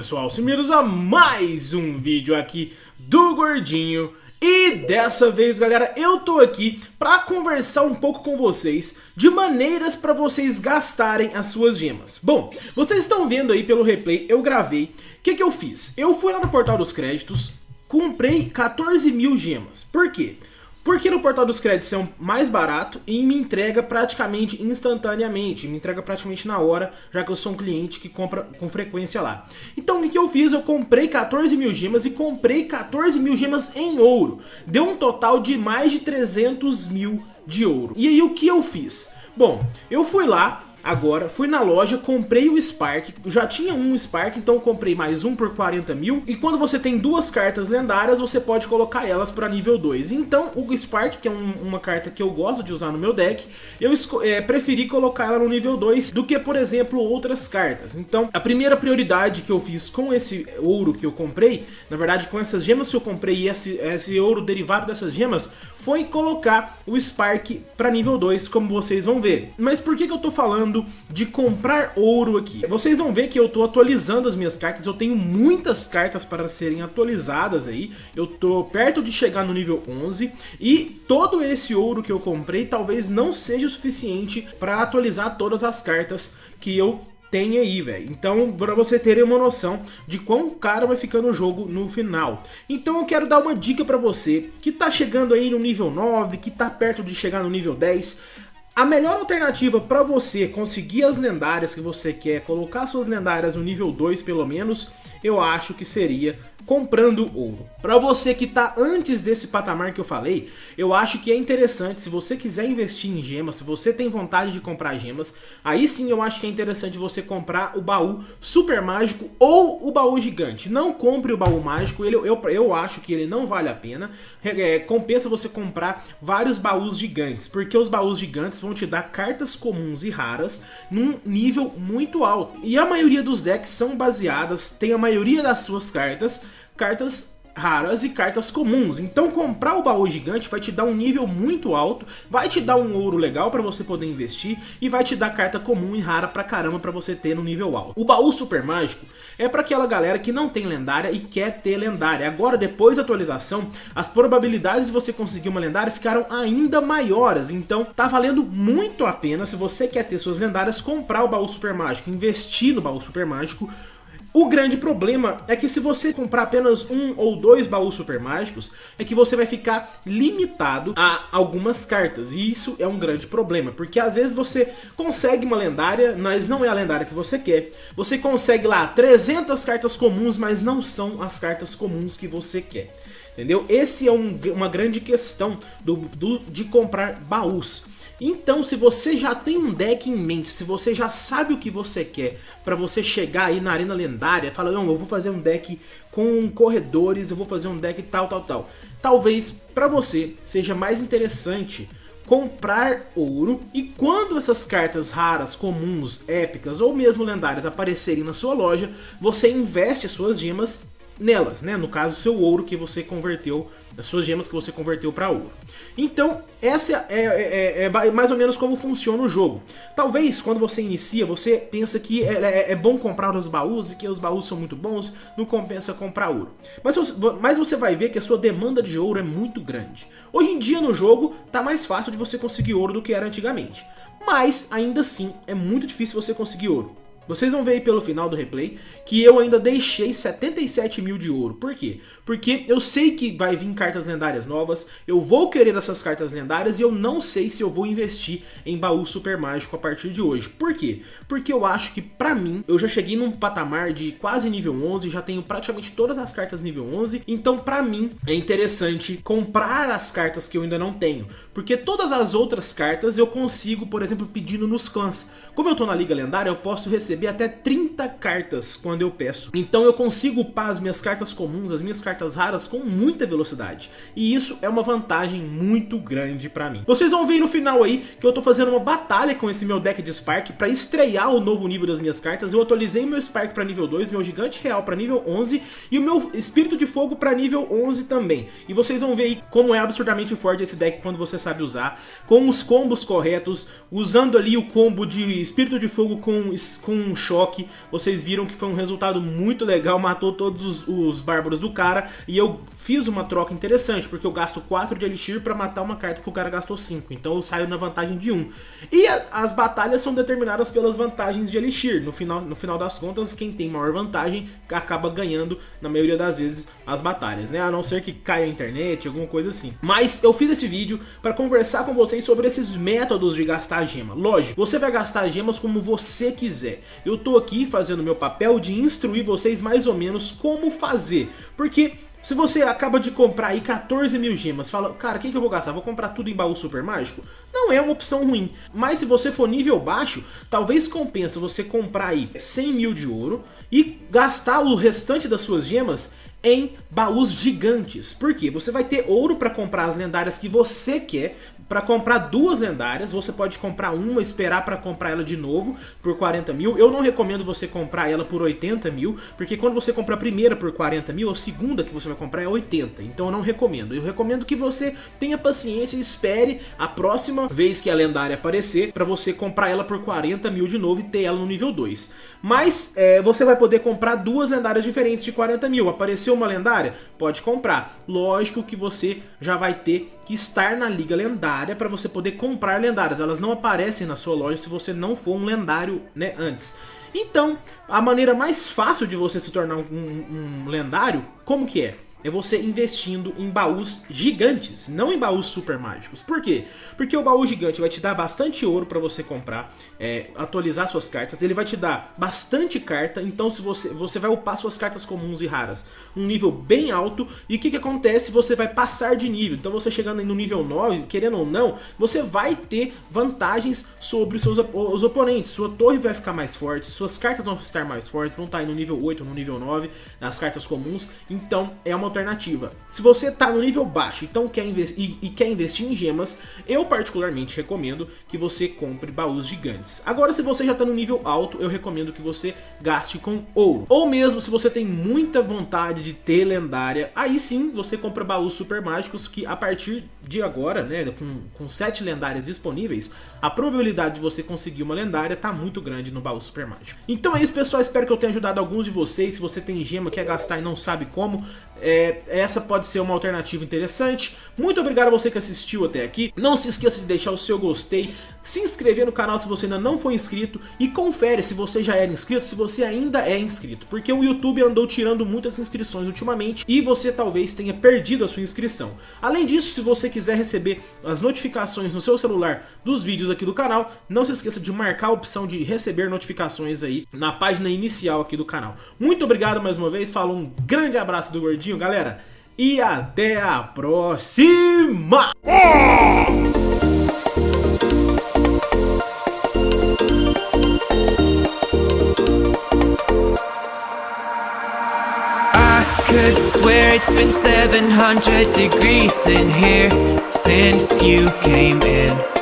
pessoal, bem-vindos a mais um vídeo aqui do Gordinho E dessa vez galera, eu tô aqui pra conversar um pouco com vocês de maneiras pra vocês gastarem as suas gemas Bom, vocês estão vendo aí pelo replay, eu gravei, o que que eu fiz? Eu fui lá no portal dos créditos, comprei 14 mil gemas, por quê? Porque no portal dos créditos é mais barato e me entrega praticamente instantaneamente, me entrega praticamente na hora, já que eu sou um cliente que compra com frequência lá. Então o que eu fiz? Eu comprei 14 mil gemas e comprei 14 mil gemas em ouro. Deu um total de mais de 300 mil de ouro. E aí o que eu fiz? Bom, eu fui lá, Agora, fui na loja, comprei o Spark, já tinha um Spark, então comprei mais um por 40 mil. E quando você tem duas cartas lendárias, você pode colocar elas para nível 2. Então, o Spark, que é um, uma carta que eu gosto de usar no meu deck, eu é, preferi colocar ela no nível 2 do que, por exemplo, outras cartas. Então, a primeira prioridade que eu fiz com esse ouro que eu comprei, na verdade com essas gemas que eu comprei e esse, esse ouro derivado dessas gemas, foi colocar o Spark para nível 2, como vocês vão ver. Mas por que, que eu tô falando de comprar ouro aqui? Vocês vão ver que eu tô atualizando as minhas cartas, eu tenho muitas cartas para serem atualizadas aí, eu tô perto de chegar no nível 11, e todo esse ouro que eu comprei talvez não seja o suficiente para atualizar todas as cartas que eu tem aí, velho. Então, para você terem uma noção de quão caro vai ficando o jogo no final. Então eu quero dar uma dica para você que tá chegando aí no nível 9, que tá perto de chegar no nível 10. A melhor alternativa para você conseguir as lendárias que você quer, colocar suas lendárias no nível 2 pelo menos, eu acho que seria comprando ouro. Para você que está antes desse patamar que eu falei, eu acho que é interessante, se você quiser investir em gemas, se você tem vontade de comprar gemas, aí sim eu acho que é interessante você comprar o baú super mágico ou o baú gigante. Não compre o baú mágico, ele, eu, eu acho que ele não vale a pena. É, compensa você comprar vários baús gigantes, porque os baús gigantes vão te dar cartas comuns e raras num nível muito alto. E a maioria dos decks são baseadas, tem a maioria das suas cartas cartas raras e cartas comuns. Então comprar o baú gigante vai te dar um nível muito alto, vai te dar um ouro legal para você poder investir e vai te dar carta comum e rara pra caramba para você ter no nível alto. O baú super mágico é para aquela galera que não tem lendária e quer ter lendária. Agora depois da atualização, as probabilidades de você conseguir uma lendária ficaram ainda maiores, então tá valendo muito a pena se você quer ter suas lendárias comprar o baú super mágico, investir no baú super mágico o grande problema é que se você comprar apenas um ou dois baús super mágicos, é que você vai ficar limitado a algumas cartas. E isso é um grande problema, porque às vezes você consegue uma lendária, mas não é a lendária que você quer. Você consegue lá 300 cartas comuns, mas não são as cartas comuns que você quer. Entendeu? Esse é um, uma grande questão do, do, de comprar baús. Então, se você já tem um deck em mente, se você já sabe o que você quer para você chegar aí na arena lendária, fala, não, eu vou fazer um deck com corredores, eu vou fazer um deck tal, tal, tal. Talvez para você seja mais interessante comprar ouro e quando essas cartas raras, comuns, épicas ou mesmo lendárias aparecerem na sua loja, você investe as suas gemas nelas, né? No caso, seu ouro que você converteu, as suas gemas que você converteu para ouro. Então, essa é, é, é, é, mais ou menos como funciona o jogo. Talvez, quando você inicia, você pensa que é, é, é, bom comprar os baús, porque os baús são muito bons, não compensa comprar ouro. Mas, mas você vai ver que a sua demanda de ouro é muito grande. Hoje em dia, no jogo, tá mais fácil de você conseguir ouro do que era antigamente. Mas, ainda assim, é muito difícil você conseguir ouro. Vocês vão ver aí pelo final do replay que eu ainda deixei 77 mil de ouro. Por quê? Porque eu sei que vai vir cartas lendárias novas, eu vou querer essas cartas lendárias e eu não sei se eu vou investir em baú super mágico a partir de hoje. Por quê? Porque eu acho que pra mim, eu já cheguei num patamar de quase nível 11, já tenho praticamente todas as cartas nível 11, então pra mim é interessante comprar as cartas que eu ainda não tenho. Porque todas as outras cartas eu consigo, por exemplo, pedindo nos clãs. Como eu tô na Liga Lendária, eu posso receber até 30 cartas quando eu peço. Então eu consigo upar as minhas cartas comuns, as minhas cartas raras com muita velocidade. E isso é uma vantagem muito grande pra mim. Vocês vão ver no final aí que eu tô fazendo uma batalha com esse meu deck de Spark pra estrear o novo nível das minhas cartas. Eu atualizei meu Spark pra nível 2, meu Gigante Real pra nível 11 e o meu Espírito de Fogo pra nível 11 também. E vocês vão ver aí como é absurdamente forte esse deck quando você sabe usar, com os combos corretos, usando ali o combo de Espírito de Fogo com, com um choque, vocês viram que foi um resultado muito legal, matou todos os, os bárbaros do cara, e eu fiz uma troca interessante, porque eu gasto 4 de Elixir pra matar uma carta que o cara gastou 5, então eu saio na vantagem de 1. E a, as batalhas são determinadas pelas vantagens de Elixir, no final, no final das contas, quem tem maior vantagem acaba ganhando, na maioria das vezes, as batalhas, né? A não ser que caia a internet, alguma coisa assim. Mas eu fiz esse vídeo para conversar com vocês sobre esses métodos de gastar gema. Lógico, você vai gastar gemas como você quiser. Eu tô aqui fazendo meu papel de instruir vocês mais ou menos como fazer, porque se você acaba de comprar aí 14 mil gemas, fala, cara, o que, que eu vou gastar? Vou comprar tudo em baú super mágico? Não é uma opção ruim, mas se você for nível baixo, talvez compensa você comprar aí 100 mil de ouro e gastar o restante das suas gemas em baús gigantes. Por quê? Você vai ter ouro para comprar as lendárias que você quer, para comprar duas lendárias, você pode comprar uma, esperar para comprar ela de novo por 40 mil. Eu não recomendo você comprar ela por 80 mil, porque quando você compra a primeira por 40 mil, a segunda que você vai comprar é 80. Então eu não recomendo. Eu recomendo que você tenha paciência e espere a próxima vez que a lendária aparecer, para você comprar ela por 40 mil de novo e ter ela no nível 2. Mas é, você vai poder comprar duas lendárias diferentes de 40 mil. Apareceu uma lendária? Pode comprar. Lógico que você já vai ter que estar na liga lendária para você poder comprar lendárias. Elas não aparecem na sua loja se você não for um lendário né, antes. Então, a maneira mais fácil de você se tornar um, um lendário, como que é? é você investindo em baús gigantes, não em baús super mágicos. Por quê? Porque o baú gigante vai te dar bastante ouro para você comprar, é, atualizar suas cartas, ele vai te dar bastante carta, então se você, você vai upar suas cartas comuns e raras um nível bem alto, e o que, que acontece? Você vai passar de nível, então você chegando no nível 9, querendo ou não, você vai ter vantagens sobre os seus os oponentes, sua torre vai ficar mais forte, suas cartas vão estar mais fortes, vão estar aí no nível 8, no nível 9, nas cartas comuns, então é uma alternativa. Se você está no nível baixo então quer e, e, quer investir em gemas, eu particularmente recomendo que você compre baús gigantes. Agora se você já está no nível alto, eu recomendo que você gaste com ouro. Ou mesmo se você tem muita vontade de ter lendária, aí sim você compra baús super mágicos que a partir de agora, né, com, com 7 lendárias disponíveis, a probabilidade de você conseguir uma lendária está muito grande no baú super mágico. Então é isso pessoal, espero que eu tenha ajudado alguns de vocês, se você tem gema, quer gastar e não sabe como, é, essa pode ser uma alternativa interessante. Muito obrigado a você que assistiu até aqui. Não se esqueça de deixar o seu gostei, se inscrever no canal se você ainda não for inscrito e confere se você já era inscrito, se você ainda é inscrito. Porque o YouTube andou tirando muitas inscrições ultimamente e você talvez tenha perdido a sua inscrição. Além disso, se você quiser receber as notificações no seu celular dos vídeos aqui do canal, não se esqueça de marcar a opção de receber notificações aí na página inicial aqui do canal. Muito obrigado mais uma vez, falo um grande abraço do Gordinho, galera, e até a próxima! Could swear it's been 700 degrees in here since you came in. I